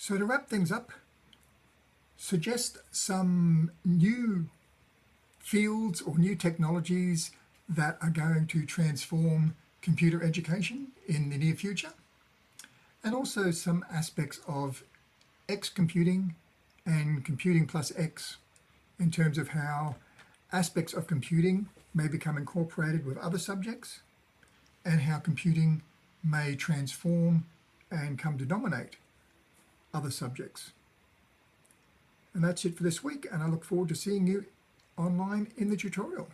So to wrap things up, suggest some new fields or new technologies that are going to transform computer education in the near future, and also some aspects of X computing and computing plus X in terms of how aspects of computing may become incorporated with other subjects and how computing may transform and come to dominate other subjects. And that's it for this week, and I look forward to seeing you online in the tutorial.